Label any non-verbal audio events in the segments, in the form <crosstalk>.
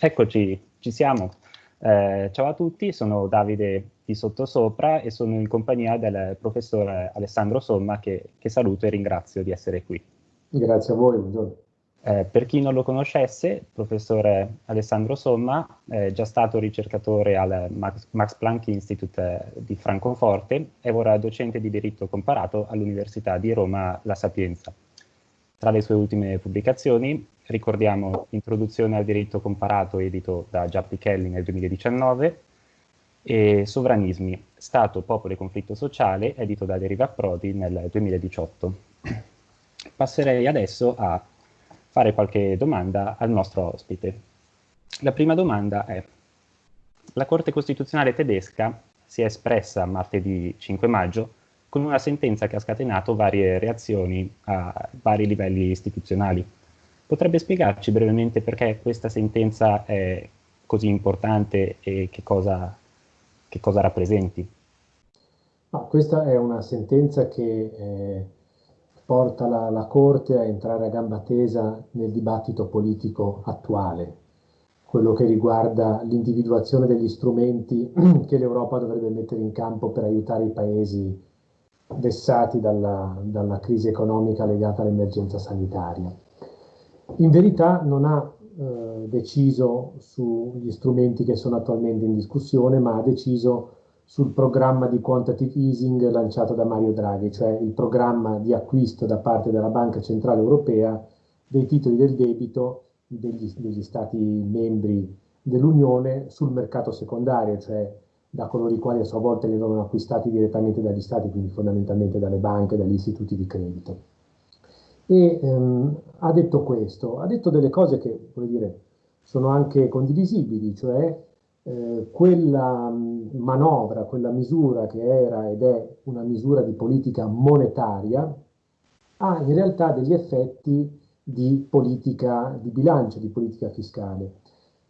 Eccoci, ci siamo. Eh, ciao a tutti, sono Davide di Sottosopra e sono in compagnia del professore Alessandro Somma che, che saluto e ringrazio di essere qui. Grazie a voi, buongiorno. Eh, per chi non lo conoscesse, il professore Alessandro Somma è già stato ricercatore al Max, Max Planck Institute di Francoforte e ora docente di diritto comparato all'Università di Roma La Sapienza. Tra le sue ultime pubblicazioni ricordiamo Introduzione al diritto comparato edito da Giappi Kelly nel 2019 e Sovranismi, Stato, Popolo e Conflitto Sociale edito da Deriva Prodi nel 2018. Passerei adesso a fare qualche domanda al nostro ospite. La prima domanda è, la Corte Costituzionale tedesca si è espressa martedì 5 maggio con una sentenza che ha scatenato varie reazioni a vari livelli istituzionali. Potrebbe spiegarci brevemente perché questa sentenza è così importante e che cosa, che cosa rappresenti? No, questa è una sentenza che eh, porta la, la, Corte a entrare a gamba tesa nel dibattito politico attuale, quello che riguarda l'individuazione degli strumenti <clears throat> che l'Europa dovrebbe mettere in campo per aiutare i paesi vessati dalla, dalla crisi economica legata all'emergenza sanitaria in verità non ha eh, deciso sugli strumenti che sono attualmente in discussione, ma ha deciso sul programma di quantitative easing lanciato da Mario Draghi, cioè il programma di acquisto da parte della Banca Centrale Europea dei titoli del debito degli, degli Stati membri dell'Unione sul mercato secondario, cioè da coloro i quali a sua volta li avevano acquistati direttamente dagli Stati, quindi fondamentalmente dalle banche, dagli istituti di credito e ehm, ha detto questo, ha detto delle cose che, dire, sono anche condivisibili, cioè eh, quella manovra, quella misura che era ed è una misura di politica monetaria, ha in realtà degli effetti di politica di bilancio, di politica fiscale.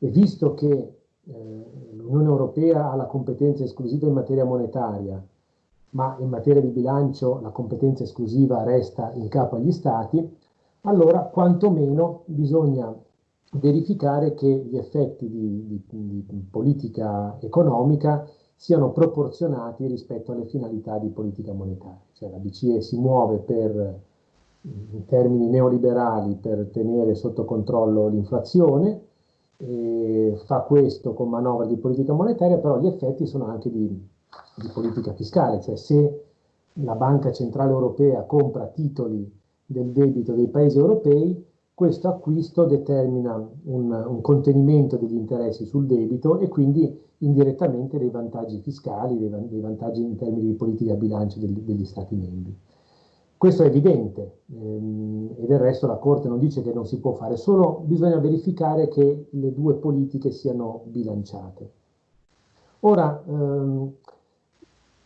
E visto che eh, l'Unione Europea ha la competenza esclusiva in materia monetaria, ma in materia di bilancio la competenza esclusiva resta in capo agli Stati, allora quantomeno bisogna verificare che gli effetti di, di, di politica economica siano proporzionati rispetto alle finalità di politica monetaria. Cioè la BCE si muove per, in termini neoliberali per tenere sotto controllo l'inflazione, fa questo con manovre di politica monetaria, però gli effetti sono anche di di politica fiscale, cioè se la Banca Centrale Europea compra titoli del debito dei paesi europei, questo acquisto determina un, un, contenimento degli interessi sul debito e quindi indirettamente dei vantaggi fiscali, dei, dei vantaggi in termini di politica bilancio degli, degli Stati membri. Questo è evidente ehm, e del resto la Corte non dice che non si può fare, solo bisogna verificare che le due politiche siano bilanciate. Ora, ehm,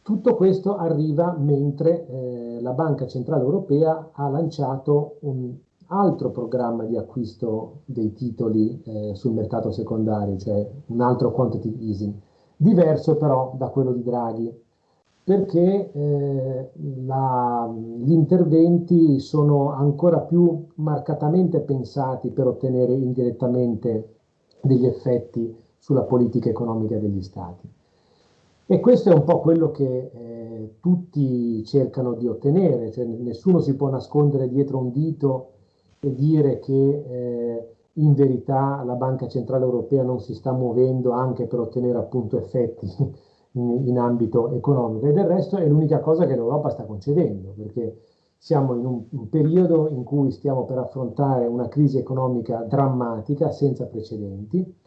tutto questo arriva mentre eh, la Banca Centrale Europea ha lanciato un altro programma di acquisto dei titoli eh, sul mercato secondario, cioè un altro quantitative easing, diverso però da quello di Draghi, perché eh, la, gli interventi sono ancora più marcatamente pensati per ottenere indirettamente degli effetti sulla politica economica degli Stati. E questo è un po' quello che eh, tutti cercano di ottenere, cioè nessuno si può nascondere dietro un dito e dire che eh, in verità la Banca Centrale Europea non si sta muovendo anche per ottenere appunto effetti <laughs> in, in ambito economico. E del resto è l'unica cosa che l'Europa sta concedendo, perché siamo in un, un periodo in cui stiamo per affrontare una crisi economica drammatica senza precedenti,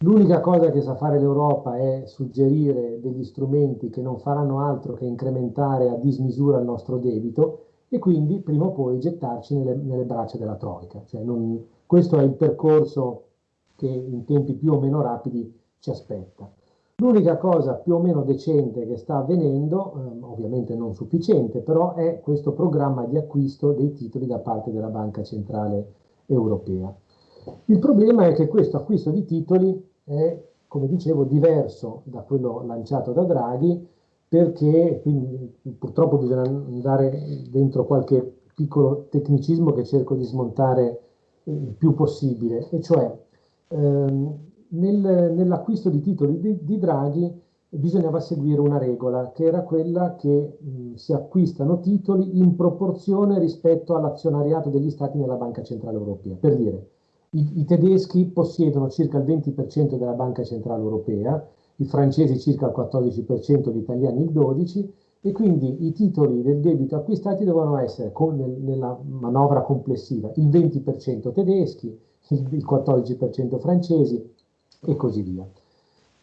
L'unica cosa che sa fare l'Europa è suggerire degli strumenti che non faranno altro che incrementare a dismisura il nostro debito e quindi prima o poi gettarci nelle, nelle braccia della Troica. Cioè non, questo è il percorso che in tempi più o meno rapidi ci aspetta. L'unica cosa più o meno decente che sta avvenendo, ehm, ovviamente non sufficiente, però è questo programma di acquisto dei titoli da parte della Banca Centrale Europea. Il problema è che questo acquisto di titoli è, come dicevo, diverso da quello lanciato da Draghi, perché quindi, purtroppo bisogna andare dentro qualche piccolo tecnicismo che cerco di smontare il più possibile, e cioè ehm, nel, nell'acquisto di titoli di, di, Draghi bisognava seguire una regola, che era quella che mh, si acquistano titoli in proporzione rispetto all'azionariato degli stati nella Banca Centrale Europea. Per dire, i, i tedeschi possiedono circa il 20% della Banca Centrale Europea, i francesi circa il 14%, gli italiani il 12%, e quindi i titoli del debito acquistati devono essere, con, nel, nella manovra complessiva, il 20% tedeschi, il, il 14% francesi e così via.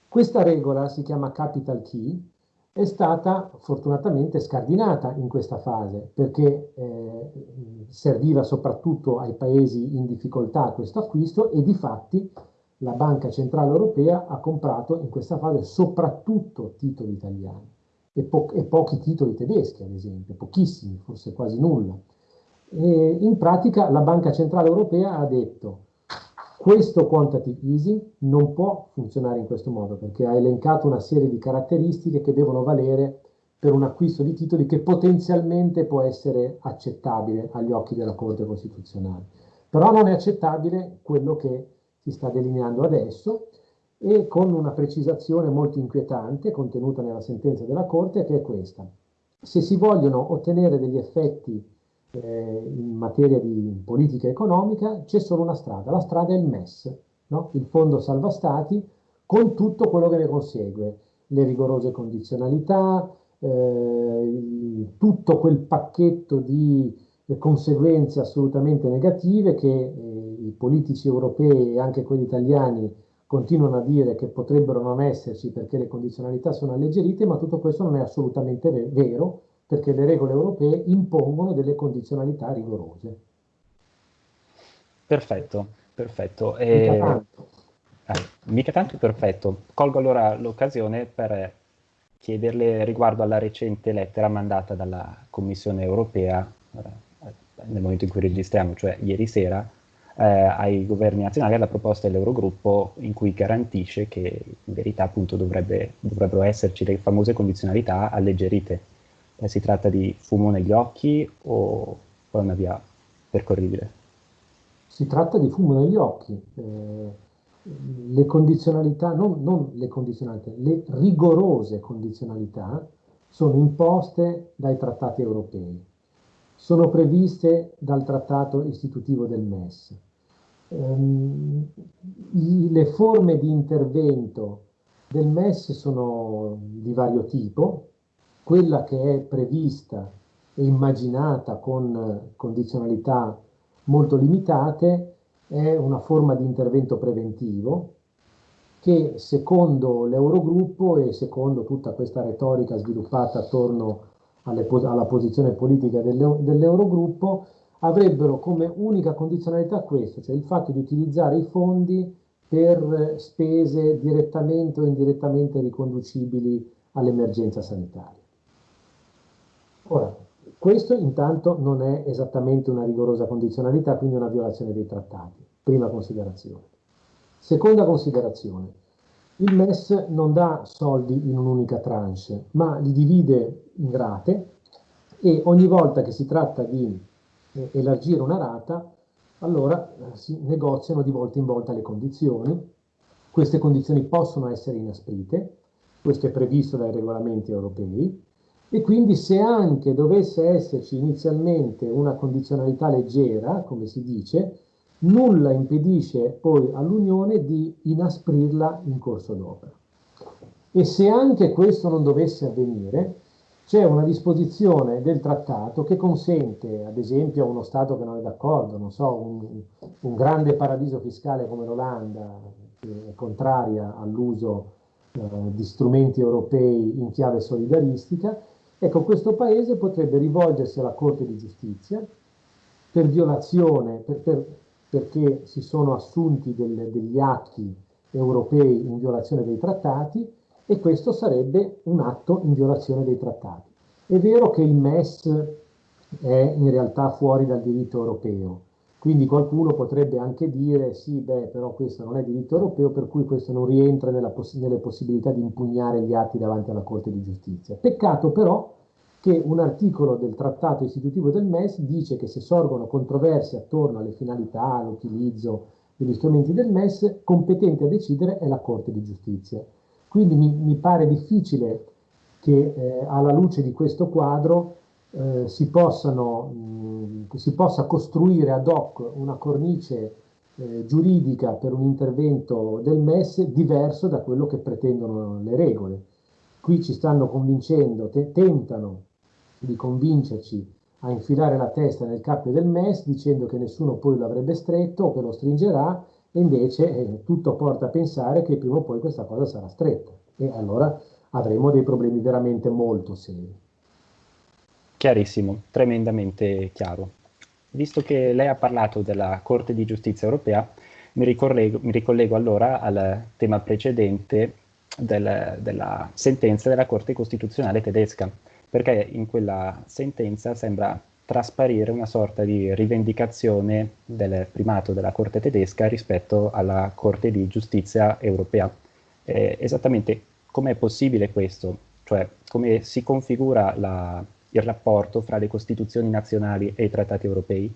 Questa regola si chiama capital key, è stata fortunatamente scardinata in questa fase perché eh, serviva soprattutto ai paesi in difficoltà questo acquisto e di fatti la Banca Centrale Europea ha comprato in questa fase soprattutto titoli italiani e, po e pochi titoli tedeschi, ad esempio, pochissimi, forse quasi nulla. E in pratica la Banca Centrale Europea ha detto questo quantitative easing non può funzionare in questo modo perché ha elencato una serie di caratteristiche che devono valere per un acquisto di titoli che potenzialmente può essere accettabile agli occhi della Corte Costituzionale. Però non è accettabile quello che si sta delineando adesso e con una precisazione molto inquietante contenuta nella sentenza della Corte che è questa. Se si vogliono ottenere degli effetti eh, in materia di politica economica c'è solo una strada, la strada è il MES, no? il Fondo Salva Stati con tutto quello che ne consegue, le rigorose condizionalità, eh, tutto quel pacchetto di conseguenze assolutamente negative che eh, i politici europei e anche quelli italiani continuano a dire che potrebbero non esserci perché le condizionalità sono alleggerite, ma tutto questo non è assolutamente vero perché le regole europee impongono delle condizionalità rigorose. Perfetto, perfetto. E... Mica tanto. Eh, mica tanto perfetto. Colgo allora l'occasione per chiederle riguardo alla recente lettera mandata dalla Commissione europea, eh, nel momento in cui registriamo, cioè ieri sera, eh, ai governi nazionali alla proposta dell'Eurogruppo in cui garantisce che in verità appunto dovrebbe, dovrebbero esserci le famose condizionalità alleggerite. Eh, si tratta di fumo negli occhi o è una via percorribile? Si tratta di fumo negli occhi. Eh, le condizionalità, non, non le condizionalità, le rigorose condizionalità sono imposte dai trattati europei sono previste dal trattato istitutivo del MES. Um, i, le forme di intervento del MES sono di vario tipo, quella che è prevista e immaginata con condizionalità molto limitate è una forma di intervento preventivo che secondo l'Eurogruppo e secondo tutta questa retorica sviluppata attorno alle, alla posizione politica dell'Eurogruppo, avrebbero come unica condizionalità questo, cioè il fatto di utilizzare i fondi per spese direttamente o indirettamente riconducibili all'emergenza sanitaria. Ora, questo intanto non è esattamente una rigorosa condizionalità, quindi una violazione dei trattati. Prima considerazione. Seconda considerazione. Il MES non dà soldi in un'unica tranche, ma li divide in rate e ogni volta che si tratta di eh, elargire una rata, allora eh, si negoziano di volta in volta le condizioni. Queste condizioni possono essere inasprite, questo è previsto dai regolamenti europei, e quindi se anche dovesse esserci inizialmente una condizionalità leggera, come si dice, nulla impedisce poi all'Unione di inasprirla in corso d'opera. E se anche questo non dovesse avvenire, c'è una disposizione del trattato che consente, ad esempio, a uno Stato che non è d'accordo, non so, un, un grande paradiso fiscale come l'Olanda, che è contraria all'uso eh, di strumenti europei in chiave solidaristica, ecco, questo Paese potrebbe rivolgersi alla Corte di Giustizia per violazione, per, per, perché si sono assunti del, degli atti europei in violazione dei trattati e questo sarebbe un atto in violazione dei trattati. È vero che il MES è in realtà fuori dal diritto europeo, quindi qualcuno potrebbe anche dire sì, beh, però questo non è diritto europeo, per cui questo non rientra poss nelle possibilità di impugnare gli atti davanti alla Corte di Giustizia. Peccato però che un articolo del trattato istitutivo del MES dice che se sorgono controversie attorno alle finalità, all'utilizzo degli strumenti del MES, competente a decidere è la Corte di Giustizia. Quindi mi, mi pare difficile che eh, alla luce di questo quadro eh, si, possano, mh, si, possa costruire ad hoc una cornice eh, giuridica per un intervento del MES diverso da quello che pretendono le regole. Qui ci stanno convincendo, te tentano di convincerci a infilare la testa nel cappio del MES dicendo che nessuno poi lo avrebbe stretto o che lo stringerà e invece eh, tutto porta a pensare che prima o poi questa cosa sarà stretta e allora avremo dei problemi veramente molto seri. Chiarissimo, tremendamente chiaro. Visto che lei ha parlato della Corte di Giustizia Europea, mi ricollego, mi ricollego allora al tema precedente del, della sentenza della Corte Costituzionale tedesca perché in quella sentenza sembra trasparire una sorta di rivendicazione del primato della Corte tedesca rispetto alla Corte di giustizia europea. Eh, esattamente com'è possibile questo? Cioè come si configura la, il rapporto fra le Costituzioni nazionali e i trattati europei?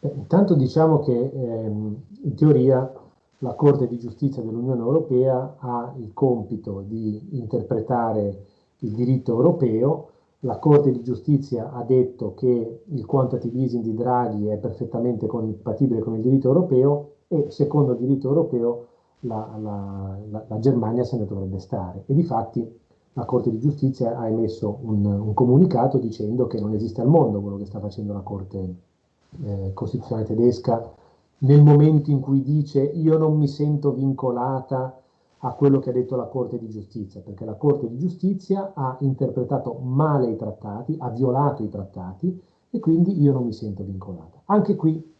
Intanto diciamo che ehm, in teoria la Corte di giustizia dell'Unione Europea ha il compito di interpretare il diritto europeo, la Corte di Giustizia ha detto che il quantitative easing di Draghi è perfettamente compatibile con il diritto europeo e secondo il diritto europeo la, la, la, la Germania se ne dovrebbe stare. E di fatti la Corte di Giustizia ha emesso un, un, comunicato dicendo che non esiste al mondo quello che sta facendo la Corte eh, Costituzionale tedesca nel momento in cui dice io non mi sento vincolata a quello che ha detto la Corte di Giustizia, perché la Corte di Giustizia ha interpretato male i trattati, ha violato i trattati e quindi io non mi sento vincolata. Anche qui,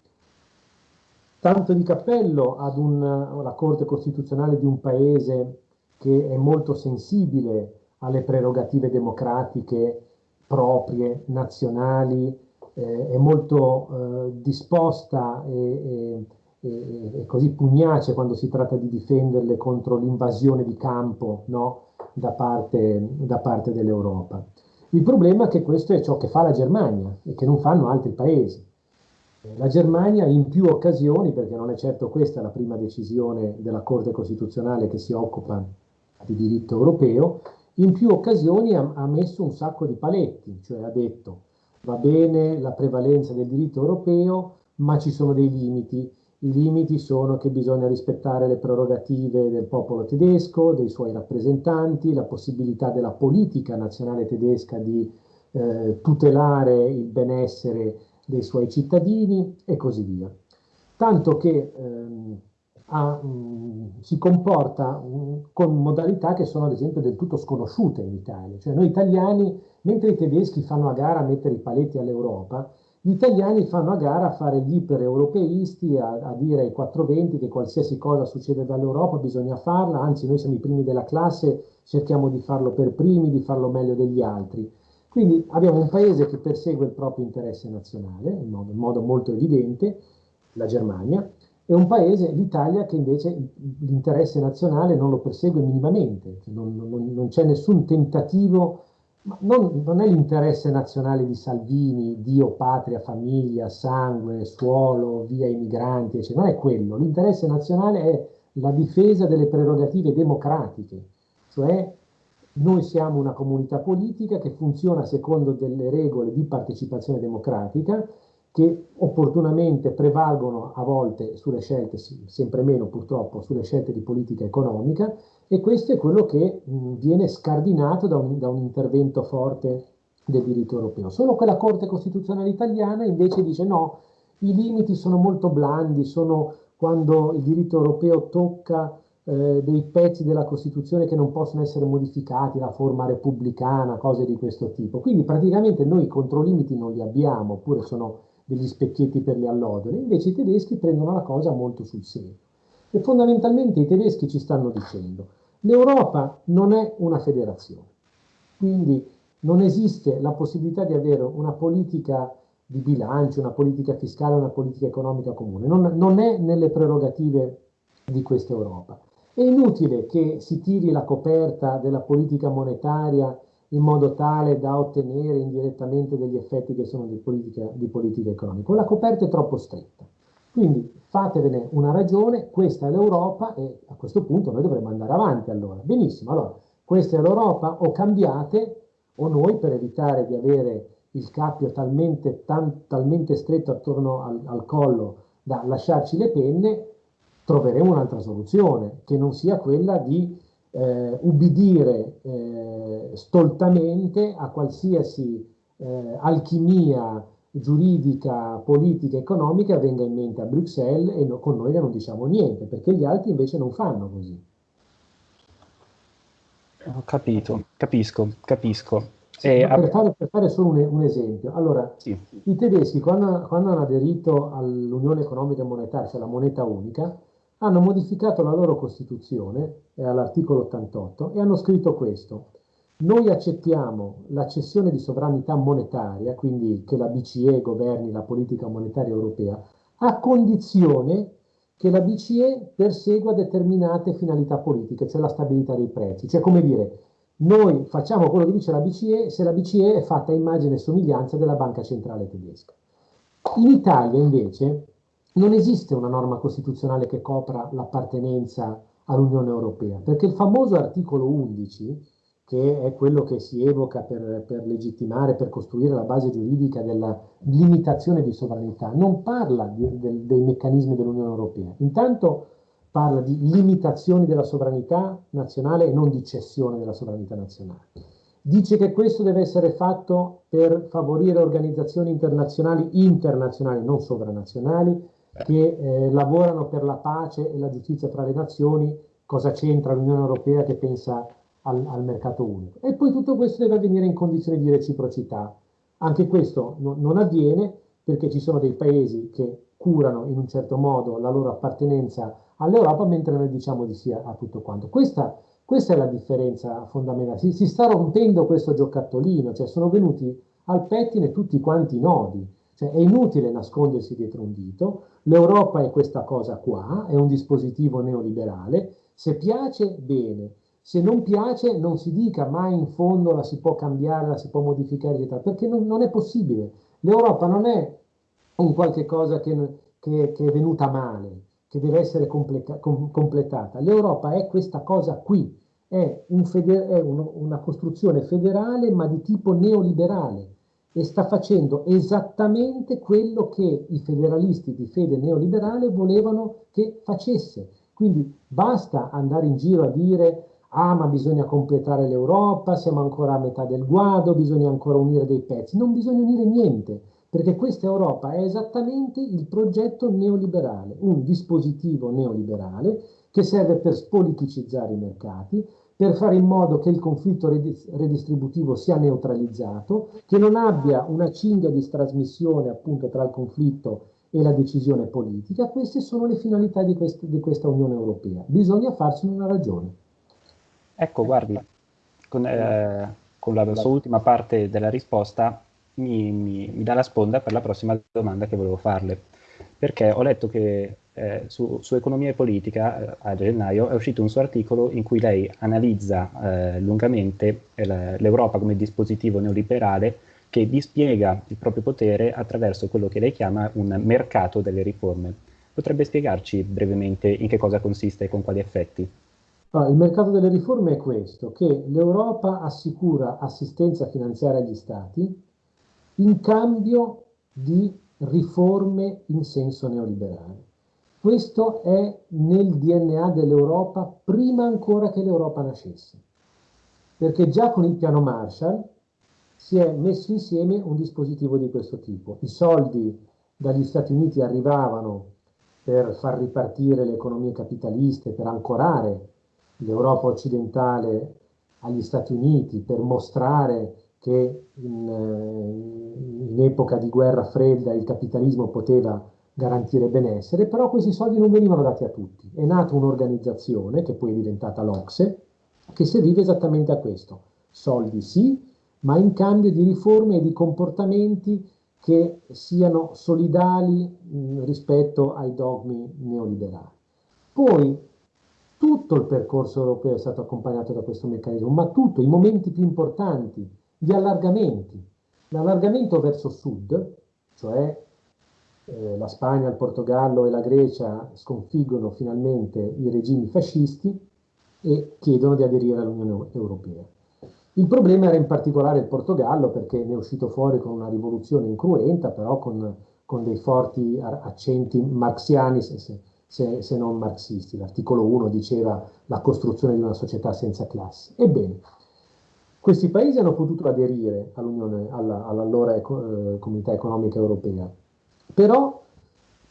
tanto di cappello ad una Corte Costituzionale di un paese che è molto sensibile alle prerogative democratiche proprie, nazionali, eh, è molto eh, disposta e, e e, così pugnace quando si tratta di difenderle contro l'invasione di campo no? da parte, da parte dell'Europa. Il problema è che questo è ciò che fa la Germania e che non fanno altri paesi. La Germania in più occasioni, perché non è certo questa la prima decisione della Corte Costituzionale che si occupa di diritto europeo, in più occasioni ha, ha messo un sacco di paletti, cioè ha detto va bene la prevalenza del diritto europeo, ma ci sono dei limiti i limiti sono che bisogna rispettare le prerogative del popolo tedesco, dei suoi rappresentanti, la possibilità della politica nazionale tedesca di eh, tutelare il benessere dei suoi cittadini e così via. Tanto che ehm, ha, mh, si comporta mh, con modalità che sono ad esempio del tutto sconosciute in Italia. Cioè noi italiani, mentre i tedeschi fanno a gara a mettere i paletti all'Europa, gli italiani fanno a gara a fare gli iper-europeisti, a, a, dire ai 420 che qualsiasi cosa succede dall'Europa bisogna farla, anzi noi siamo i primi della classe, cerchiamo di farlo per primi, di farlo meglio degli altri. Quindi abbiamo un paese che persegue il proprio interesse nazionale, in modo, in modo molto evidente, la Germania, e un paese, l'Italia, che invece l'interesse nazionale non lo persegue minimamente, cioè non, non, non c'è nessun tentativo non, non, è l'interesse nazionale di Salvini, Dio, patria, famiglia, sangue, suolo, via i migranti, eccetera. non è quello. L'interesse nazionale è la difesa delle prerogative democratiche, cioè noi siamo una comunità politica che funziona secondo delle regole di partecipazione democratica che opportunamente prevalgono a volte sulle scelte, sempre meno purtroppo, sulle scelte di politica economica e questo è quello che mh, viene scardinato da un, da un intervento forte del diritto europeo. Solo che la Corte Costituzionale italiana invece dice no, i limiti sono molto blandi, sono quando il diritto europeo tocca eh, dei pezzi della Costituzione che non possono essere modificati, la forma repubblicana, cose di questo tipo. Quindi praticamente noi i controlimiti non li abbiamo, oppure sono degli specchietti per le allodole, invece i tedeschi prendono la cosa molto sul serio. E fondamentalmente i tedeschi ci stanno dicendo, l'Europa non è una federazione, quindi non esiste la possibilità di avere una politica di bilancio, una politica fiscale, una politica economica comune, non, non è nelle prerogative di questa Europa. È inutile che si tiri la coperta della politica monetaria in modo tale da ottenere indirettamente degli effetti che sono di politica, di politica economica. La coperta è troppo stretta. Quindi fatevene una ragione, questa è l'Europa e a questo punto noi dovremmo andare avanti allora. Benissimo, allora questa è l'Europa o cambiate o noi per evitare di avere il cappio talmente, tan, talmente stretto attorno al, al collo da lasciarci le penne, troveremo un'altra soluzione, che non sia quella di eh, ubbidire eh, stoltamente a qualsiasi eh, alchimia giuridica, politica, economica venga in mente a Bruxelles e no, con noi non diciamo niente, perché gli altri invece non fanno così. Ho capito, capisco, capisco. Sì, per, fare, per, fare, solo un, un esempio, allora, sì. i tedeschi quando, quando hanno aderito all'Unione Economica e Monetaria, cioè la moneta unica, hanno modificato la loro Costituzione, eh, all'articolo 88, e hanno scritto questo. Noi accettiamo la cessione di sovranità monetaria, quindi che la BCE governi la politica monetaria europea, a condizione che la BCE persegua determinate finalità politiche, cioè la stabilità dei prezzi. Cioè, come dire, noi facciamo quello che dice la BCE se la BCE è fatta a immagine e somiglianza della banca centrale tedesca. In Italia, invece, non esiste una norma costituzionale che copra l'appartenenza all'Unione Europea, perché il famoso articolo 11 che è quello che si evoca per, per, legittimare, per costruire la base giuridica della limitazione di sovranità, non parla di, de, dei meccanismi dell'Unione Europea. Intanto parla di limitazioni della sovranità nazionale e non di cessione della sovranità nazionale. Dice che questo deve essere fatto per favorire organizzazioni internazionali, internazionali, non sovranazionali, che eh, lavorano per la pace e la giustizia tra le nazioni. Cosa c'entra l'Unione Europea che pensa al, al, mercato unico. E poi tutto questo deve avvenire in condizioni di reciprocità. Anche questo no, non avviene perché ci sono dei paesi che curano in un certo modo la loro appartenenza all'Europa, mentre noi diciamo di sì a tutto quanto. Questa, questa è la differenza fondamentale. Si, si, sta rompendo questo giocattolino, cioè sono venuti al pettine tutti quanti i nodi. Cioè è inutile nascondersi dietro un dito, l'Europa è questa cosa qua, è un dispositivo neoliberale, se piace bene, se non piace non si dica mai in fondo la si può cambiare, la si può modificare, eccetera, perché non, non è possibile. L'Europa non è un qualche cosa che, che, che è venuta male, che deve essere completa, com, completata. L'Europa è questa cosa qui, è, un feder, è uno, una costruzione federale ma di tipo neoliberale e sta facendo esattamente quello che i federalisti di fede neoliberale volevano che facesse. Quindi basta andare in giro a dire ah ma bisogna completare l'Europa, siamo ancora a metà del guado, bisogna ancora unire dei pezzi. Non bisogna unire niente, perché questa Europa è esattamente il progetto neoliberale, un dispositivo neoliberale che serve per spoliticizzare i mercati, per fare in modo che il conflitto redistributivo sia neutralizzato, che non abbia una cinghia di trasmissione appunto tra il conflitto e la decisione politica. Queste sono le finalità di, quest di questa Unione Europea. Bisogna farsene una ragione. Ecco, guardi, con, eh, con la sua ultima parte della risposta mi, mi, mi, dà la sponda per la prossima domanda che volevo farle. Perché ho letto che eh, su, su, economia e politica eh, a gennaio è uscito un suo articolo in cui lei analizza eh, lungamente l'Europa come dispositivo neoliberale che dispiega il proprio potere attraverso quello che lei chiama un mercato delle riforme. Potrebbe spiegarci brevemente in che cosa consiste e con quali effetti? Allora, il mercato delle riforme è questo, che l'Europa assicura assistenza finanziaria agli Stati in cambio di riforme in senso neoliberale. Questo è nel DNA dell'Europa prima ancora che l'Europa nascesse, perché già con il piano Marshall si è messo insieme un dispositivo di questo tipo. I soldi dagli Stati Uniti arrivavano per far ripartire le economie capitaliste, per ancorare l'Europa occidentale agli Stati Uniti per mostrare che in, eh, in, epoca di guerra fredda il capitalismo poteva garantire benessere, però questi soldi non venivano dati a tutti. È nata un'organizzazione, che poi è diventata l'Ocse, che serviva esattamente a questo. Soldi sì, ma in cambio di riforme e di comportamenti che siano solidali mh, rispetto ai dogmi neoliberali. Poi tutto il percorso europeo è stato accompagnato da questo meccanismo, ma tutto, i momenti più importanti, gli allargamenti. L'allargamento verso sud, cioè eh, la Spagna, il Portogallo e la Grecia sconfiggono finalmente i regimi fascisti e chiedono di aderire all'Unione Europea. Il problema era in particolare il Portogallo perché ne è uscito fuori con una rivoluzione incruenta, però con, con dei forti accenti marxiani, se, se, se non marxisti. L'articolo 1 diceva la costruzione di una società senza classi. Ebbene, questi paesi hanno potuto aderire all'allora all eh, comunità economica europea, però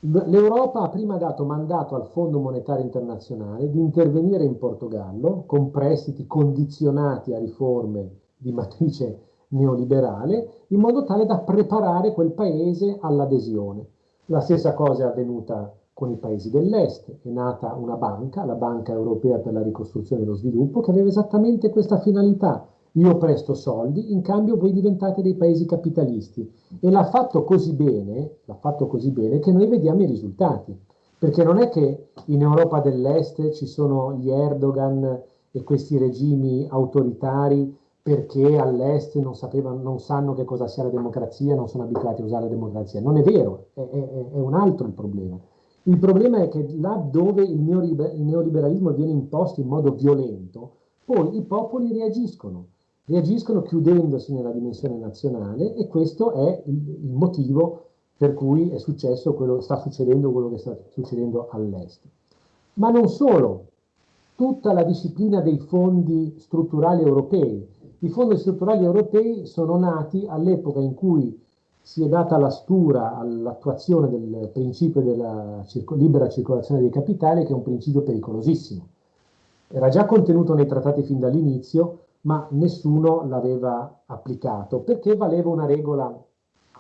l'Europa ha prima dato mandato al Fondo Monetario Internazionale di intervenire in Portogallo con prestiti condizionati a riforme di matrice neoliberale, in modo tale da preparare quel paese all'adesione. La stessa cosa è avvenuta con i paesi dell'est, è nata una banca, la Banca Europea per la Ricostruzione e lo Sviluppo, che aveva esattamente questa finalità, io presto soldi, in cambio voi diventate dei paesi capitalisti. E l'ha fatto così bene, l'ha fatto così bene che noi vediamo i risultati. Perché non è che in Europa dell'Est ci sono gli Erdogan e questi regimi autoritari perché all'Est non, non sanno che cosa sia la democrazia, non sono abituati a usare la democrazia. Non è vero, è, è, è un altro il problema. Il problema è che là dove il neoliberalismo viene imposto in modo violento, poi i popoli reagiscono reagiscono chiudendosi nella dimensione nazionale e questo è il, motivo per cui è successo quello, sta succedendo quello che sta succedendo all'est. Ma non solo, tutta la disciplina dei fondi strutturali europei. I fondi strutturali europei sono nati all'epoca in cui si è data la stura all'attuazione del principio della circo libera circolazione dei capitali, che è un principio pericolosissimo. Era già contenuto nei trattati fin dall'inizio, ma nessuno l'aveva applicato perché valeva una regola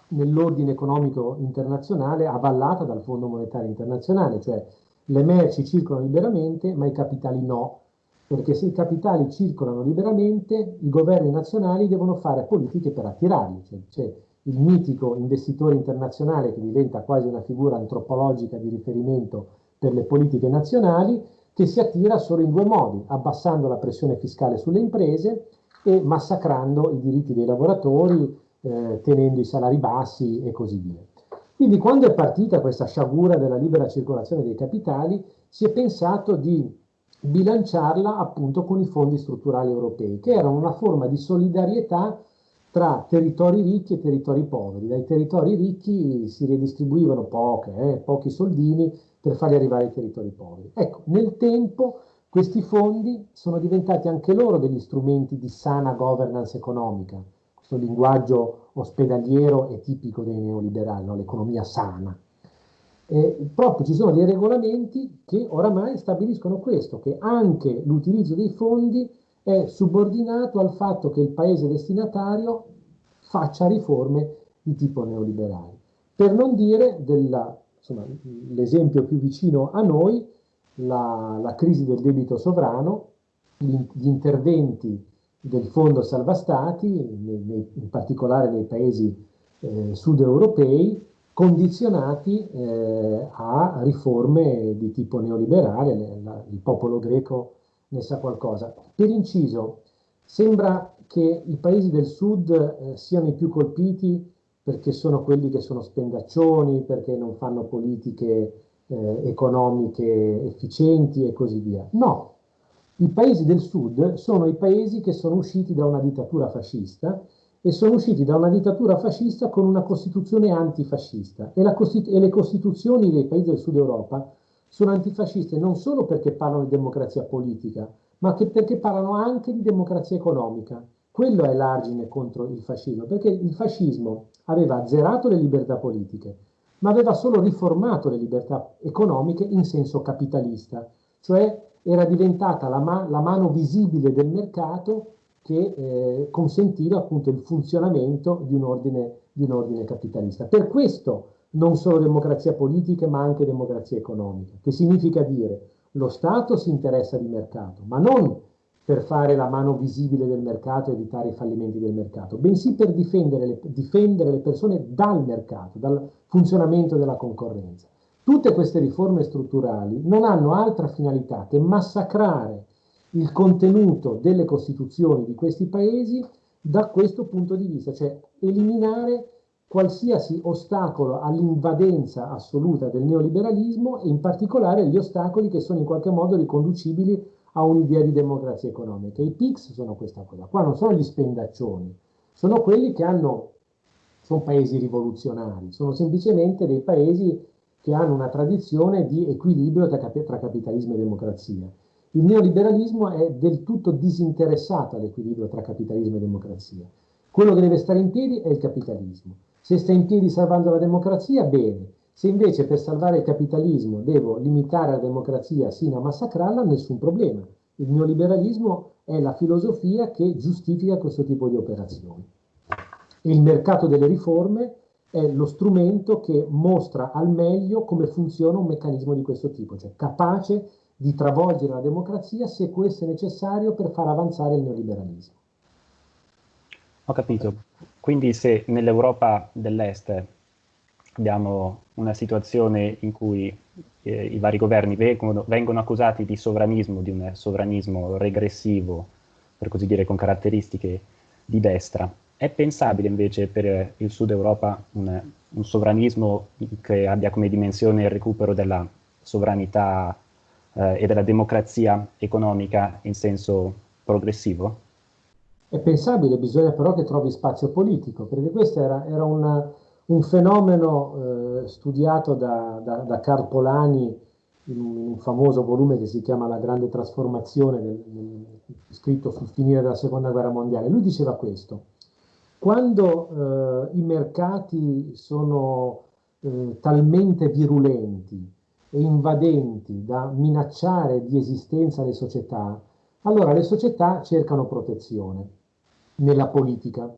nell'ordine economico internazionale avallata dal Fondo Monetario Internazionale, cioè le merci circolano liberamente ma i capitali no, perché se i capitali circolano liberamente i governi nazionali devono fare politiche per attirarli, cioè, cioè il mitico investitore internazionale che diventa quasi una figura antropologica di riferimento per le politiche nazionali, che si attira solo in due modi, abbassando la pressione fiscale sulle imprese e massacrando i diritti dei lavoratori, eh, tenendo i salari bassi e così via. Quindi quando è partita questa sciagura della libera circolazione dei capitali, si è pensato di bilanciarla appunto con i fondi strutturali europei, che erano una forma di solidarietà tra territori ricchi e territori poveri. Dai territori ricchi si redistribuivano poche, eh, pochi soldini per farli arrivare ai territori poveri. Ecco, nel tempo questi fondi sono diventati anche loro degli strumenti di sana governance economica. Questo linguaggio ospedaliero è tipico dei neoliberali, no? l'economia sana. E proprio ci sono dei regolamenti che oramai stabiliscono questo, che anche l'utilizzo dei fondi è subordinato al fatto che il paese destinatario faccia riforme di tipo neoliberale. Per non dire della l'esempio più vicino a noi, la, la, crisi del debito sovrano, gli, gli interventi del Fondo Salva Stati, in particolare nei paesi eh, sud europei, condizionati eh, a riforme di tipo neoliberale, il popolo greco ne sa qualcosa. Per inciso, sembra che i paesi del sud eh, siano i più colpiti perché sono quelli che sono spendaccioni, perché non fanno politiche eh, economiche efficienti e così via. No, i paesi del sud sono i paesi che sono usciti da una dittatura fascista e sono usciti da una dittatura fascista con una costituzione antifascista e, costitu e le costituzioni dei paesi del sud Europa sono antifasciste non solo perché parlano di democrazia politica, ma perché parlano anche di democrazia economica. Quello è l'argine contro il fascismo, perché il fascismo aveva azzerato le libertà politiche, ma aveva solo riformato le libertà economiche in senso capitalista, cioè era diventata la, ma la mano visibile del mercato che eh, consentiva appunto il funzionamento di un, ordine, di un ordine capitalista. Per questo non solo democrazia politica, ma anche democrazia economica, che significa dire lo Stato si interessa di mercato, ma non per fare la mano visibile del mercato e evitare i fallimenti del mercato, bensì per difendere le, difendere le persone dal mercato, dal funzionamento della concorrenza. Tutte queste riforme strutturali non hanno altra finalità che massacrare il contenuto delle costituzioni di questi paesi da questo punto di vista, cioè eliminare qualsiasi ostacolo all'invadenza assoluta del neoliberalismo e in particolare gli ostacoli che sono in qualche modo riconducibili a un'idea di democrazia economica. I PICS sono questa cosa, qua non sono gli spendaccioni, sono quelli che hanno, sono paesi rivoluzionari, sono semplicemente dei paesi che hanno una tradizione di equilibrio tra, tra capitalismo e democrazia. Il neoliberalismo è del tutto disinteressato all'equilibrio tra capitalismo e democrazia. Quello che deve stare in piedi è il capitalismo. Se sta in piedi salvando la democrazia, bene. Se invece per salvare il capitalismo devo limitare la democrazia sino a massacrarla, nessun problema. Il neoliberalismo è la filosofia che giustifica questo tipo di operazioni. Il mercato delle riforme è lo strumento che mostra al meglio come funziona un meccanismo di questo tipo, cioè capace di travolgere la democrazia se questo è necessario per far avanzare il neoliberalismo. Ho capito. Quindi se nell'Europa dell'Est abbiamo una situazione in cui eh, i vari governi vengono, vengono, accusati di sovranismo, di un sovranismo regressivo, per così dire, con caratteristiche di destra, è pensabile invece per il Sud Europa un, un sovranismo che abbia come dimensione il recupero della sovranità eh, e della democrazia economica in senso progressivo? È pensabile, bisogna però che trovi spazio politico, perché questo era, era una, un fenomeno eh, studiato da, da, da Carl Polani in un, in un, famoso volume che si chiama La grande trasformazione, del, del, scritto sul finire della seconda guerra mondiale. Lui diceva questo, quando eh, i mercati sono eh, talmente virulenti e invadenti da minacciare di esistenza le società, allora le società cercano protezione nella politica.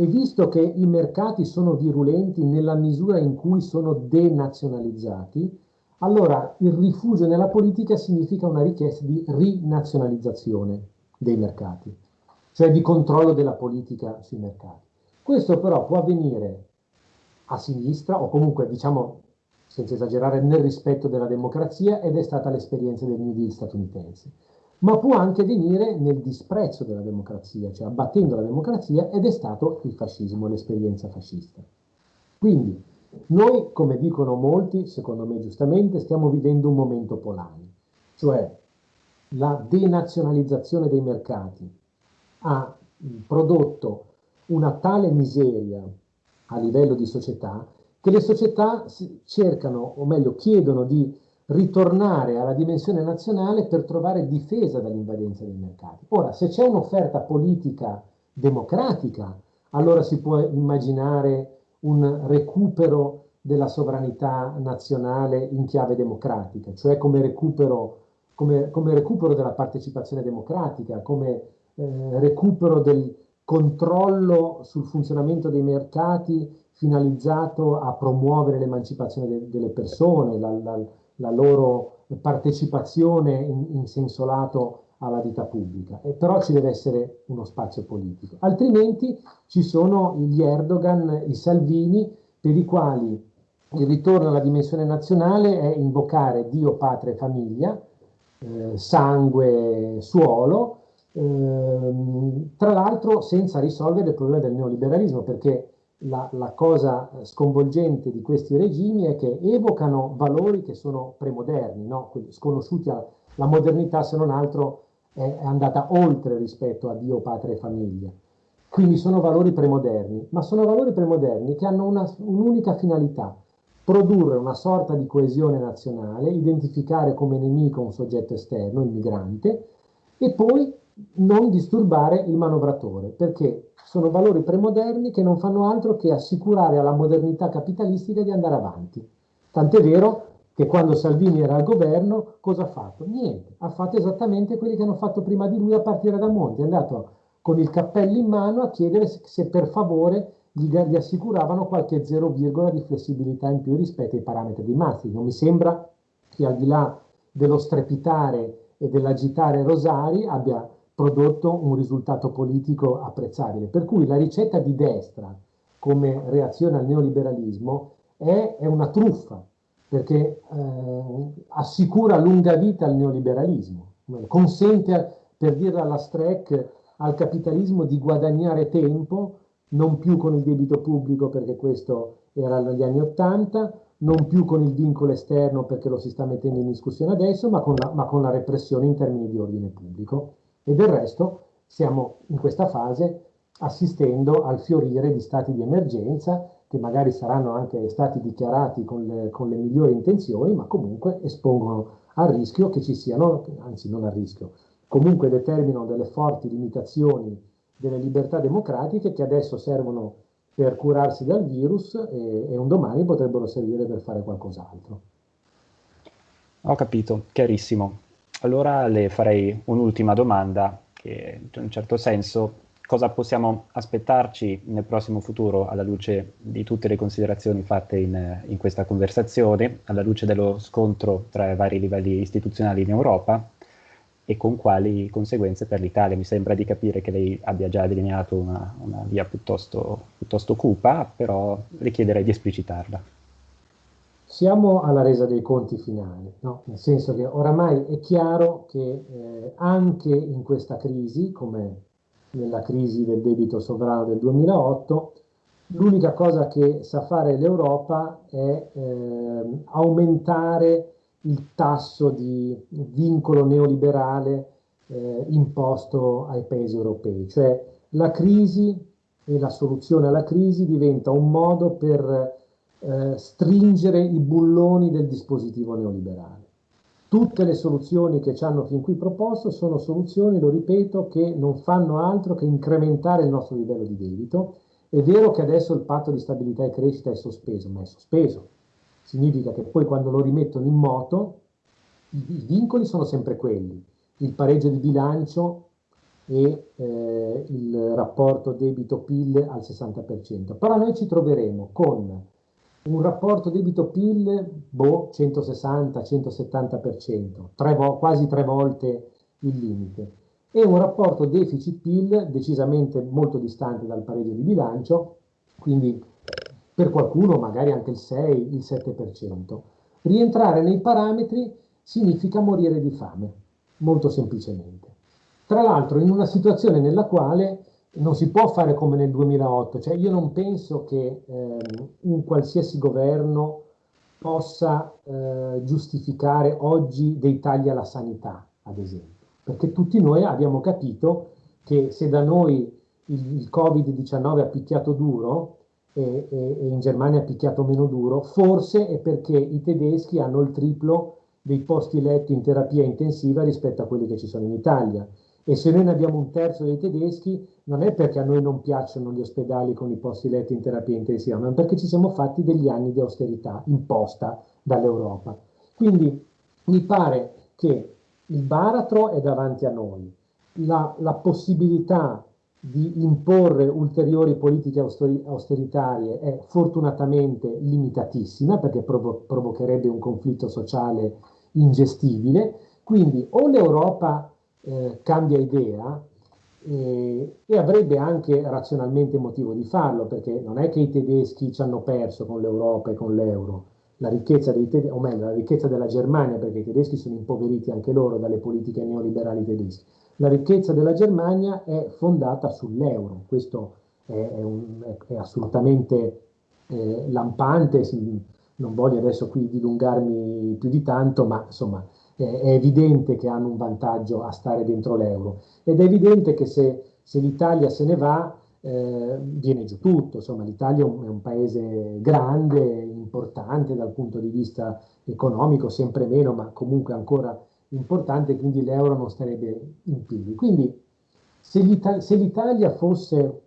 E visto che i mercati sono virulenti nella misura in cui sono denazionalizzati, allora il rifugio nella politica significa una richiesta di rinazionalizzazione dei mercati, cioè di controllo della politica sui mercati. Questo però può avvenire a sinistra o comunque diciamo senza esagerare, nel rispetto della democrazia ed è stata l'esperienza del New Deal statunitense. Ma può anche venire nel disprezzo della democrazia, cioè abbattendo la democrazia ed è stato il fascismo, l'esperienza fascista. Quindi noi, come dicono molti, secondo me giustamente, stiamo vivendo un momento polare, cioè la denazionalizzazione dei mercati ha prodotto una tale miseria a livello di società che le società cercano, o meglio chiedono di ritornare alla dimensione nazionale per trovare difesa dall'invadenza dei mercati. Ora, se c'è un'offerta politica democratica, allora si può immaginare un recupero della sovranità nazionale in chiave democratica, cioè come recupero, come, come recupero della partecipazione democratica, come eh, recupero del controllo sul funzionamento dei mercati finalizzato a promuovere l'emancipazione de delle persone, la, la, la, loro partecipazione in, in, senso lato alla vita pubblica. E però ci deve essere uno spazio politico. Altrimenti ci sono gli Erdogan, i Salvini, per i quali il ritorno alla dimensione nazionale è invocare Dio, patria e famiglia, eh, sangue, suolo, ehm, tra l'altro senza risolvere il problema del neoliberalismo, perché la, la, cosa sconvolgente di questi regimi è che evocano valori che sono premoderni, no? sconosciuti alla la modernità se non altro è, andata oltre rispetto a Dio, patria e famiglia. Quindi sono valori premoderni, ma sono valori premoderni che hanno un'unica un finalità, produrre una sorta di coesione nazionale, identificare come nemico un soggetto esterno, il migrante, e poi non disturbare il manovratore, perché sono valori premoderni che non fanno altro che assicurare alla modernità capitalistica di andare avanti. Tant'è vero che quando Salvini era al governo, cosa ha fatto? Niente, ha fatto esattamente quelli che hanno fatto prima di lui a partire da Monti, è andato con il cappello in mano a chiedere se per favore gli, gli assicuravano qualche 0, di flessibilità in più rispetto ai parametri di Maastricht. Non mi sembra che al di là dello strepitare e dell'agitare Rosari abbia prodotto un risultato politico apprezzabile. Per cui la ricetta di destra come reazione al neoliberalismo è, è una truffa, perché eh, assicura lunga vita al neoliberalismo, consente, per dirla alla Streck, al capitalismo di guadagnare tempo non più con il debito pubblico perché questo era negli anni Ottanta, non più con il vincolo esterno perché lo si sta mettendo in discussione adesso, ma con la, ma con la repressione in termini di ordine pubblico. E del resto stiamo in questa fase assistendo al fiorire di stati di emergenza che magari saranno anche stati dichiarati con le, con le migliori intenzioni, ma comunque espongono al rischio che ci siano, anzi non a rischio, comunque determinano delle forti limitazioni delle libertà democratiche che adesso servono per curarsi dal virus e, e un domani potrebbero servire per fare qualcos'altro. Ho capito, chiarissimo. Allora le farei un'ultima domanda che in un certo senso cosa possiamo aspettarci nel prossimo futuro alla luce di tutte le considerazioni fatte in, in questa conversazione, alla luce dello scontro tra i vari livelli istituzionali in Europa e con quali conseguenze per l'Italia. Mi sembra di capire che lei abbia già delineato una, una via piuttosto, piuttosto cupa, però le chiederei di esplicitarla. Siamo alla resa dei conti finali, no? nel senso che oramai è chiaro che eh, anche in questa crisi, come nella crisi del debito sovrano del 2008, l'unica cosa che sa fare l'Europa è eh, aumentare il tasso di vincolo neoliberale eh, imposto ai paesi europei, cioè la crisi e la soluzione alla crisi diventa un modo per eh, stringere i bulloni del dispositivo neoliberale. Tutte le soluzioni che ci hanno fin qui proposto sono soluzioni, lo ripeto, che non fanno altro che incrementare il nostro livello di debito. È vero che adesso il patto di stabilità e crescita è sospeso, ma è sospeso. Significa che poi quando lo rimettono in moto, i, vincoli sono sempre quelli. Il pareggio di bilancio e eh, il rapporto debito-PIL al 60%. Però noi ci troveremo con un rapporto debito-PIL, boh, 160-170%, tre quasi tre volte il limite, e un rapporto deficit-PIL decisamente molto distante dal pareggio di bilancio, quindi per qualcuno magari anche il 6, il 7%. Rientrare nei parametri significa morire di fame, molto semplicemente. Tra l'altro in una situazione nella quale non si può fare come nel 2008, cioè io non penso che eh, un qualsiasi governo possa eh, giustificare oggi dei tagli alla sanità, ad esempio, perché tutti noi abbiamo capito che se da noi il, il Covid-19 ha picchiato duro e, e, e in Germania ha picchiato meno duro, forse è perché i tedeschi hanno il triplo dei posti letto in terapia intensiva rispetto a quelli che ci sono in Italia e se noi ne abbiamo un terzo dei tedeschi, non è perché a noi non piacciono gli ospedali con i posti letti in terapia intensiva, ma perché ci siamo fatti degli anni di austerità imposta dall'Europa. Quindi mi pare che il baratro è davanti a noi, la, la possibilità di imporre ulteriori politiche austeritarie è fortunatamente limitatissima perché provo provocherebbe un conflitto sociale ingestibile, quindi o l'Europa eh, cambia idea eh, e avrebbe anche razionalmente motivo di farlo, perché non è che i tedeschi ci hanno perso con l'Europa e con l'euro, la ricchezza dei o meglio, la ricchezza della Germania, perché i tedeschi sono impoveriti anche loro dalle politiche neoliberali tedesche. La ricchezza della Germania è fondata sull'euro, questo è, è, un, è, è assolutamente eh, lampante, non voglio adesso qui dilungarmi più di tanto, ma insomma è evidente che hanno un vantaggio a stare dentro l'euro ed è evidente che se, se l'Italia se ne va eh, viene giù tutto, insomma l'Italia è un, è un paese grande, importante dal punto di vista economico, sempre meno, ma comunque ancora importante, quindi l'euro non starebbe in piedi. Quindi se l'Italia fosse,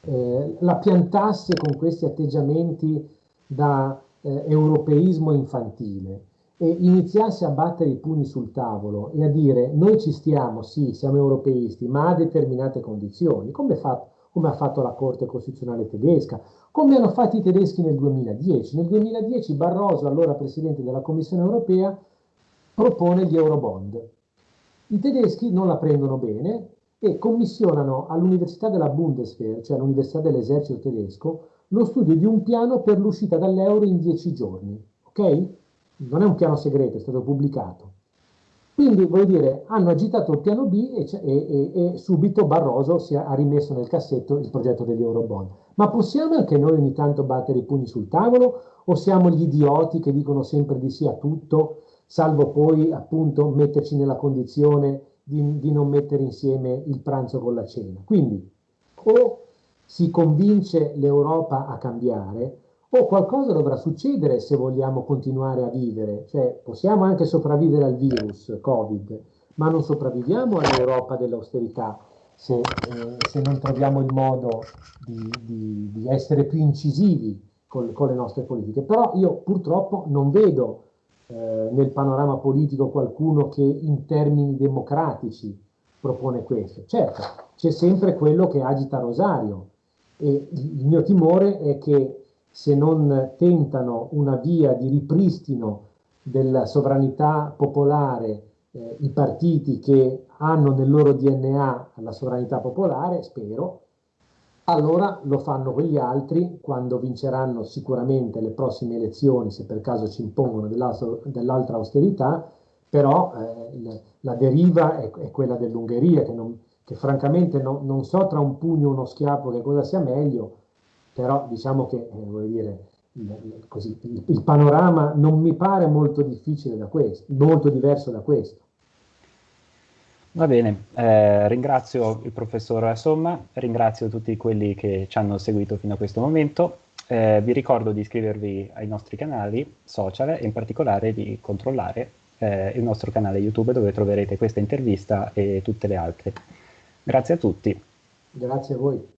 eh, la piantasse con questi atteggiamenti da eh, europeismo infantile, e iniziasse a battere i pugni sul tavolo e a dire noi ci stiamo, sì, siamo europeisti, ma a determinate condizioni, come, fa, come ha fatto la Corte Costituzionale tedesca, come hanno fatto i tedeschi nel 2010. Nel 2010 Barroso, allora Presidente della Commissione europea, propone gli Eurobond. I tedeschi non la prendono bene e commissionano all'Università della Bundeswehr, cioè all'Università dell'Esercito tedesco, lo studio di un piano per l'uscita dall'euro in dieci giorni. ok? Non è un piano segreto, è stato pubblicato. Quindi, voglio dire, hanno agitato il piano B e, e, e, e subito Barroso si ha rimesso nel cassetto il progetto degli Eurobond. Ma possiamo anche noi ogni tanto battere i pugni sul tavolo o siamo gli idioti che dicono sempre di sì a tutto, salvo poi appunto metterci nella condizione di, di non mettere insieme il pranzo con la cena? Quindi o si convince l'Europa a cambiare o qualcosa dovrà succedere se vogliamo continuare a vivere, cioè possiamo anche sopravvivere al virus Covid, ma non sopravviviamo all'Europa dell'austerità se, eh, se, non troviamo il modo di, di, di essere più incisivi con, con, le nostre politiche. Però io purtroppo non vedo eh, nel panorama politico qualcuno che in termini democratici propone questo. Certo, c'è sempre quello che agita Rosario e il mio timore è che se non tentano una via di ripristino della sovranità popolare eh, i partiti che hanno nel loro DNA la sovranità popolare, spero, allora lo fanno quegli altri quando vinceranno sicuramente le prossime elezioni, se per caso ci impongono dell'altra austerità, però eh, la deriva è, è quella dell'Ungheria, che, che francamente no, non so tra un pugno e uno schiaffo che cosa sia meglio, però diciamo che eh, dire, il, così, il, il, panorama non mi pare molto difficile da questo, molto diverso da questo. Va bene, eh, ringrazio il professor Somma, ringrazio tutti quelli che ci hanno seguito fino a questo momento. Eh, vi ricordo di iscrivervi ai nostri canali social e in particolare di controllare eh, il nostro canale YouTube dove troverete questa intervista e tutte le altre. Grazie a tutti. Grazie a voi.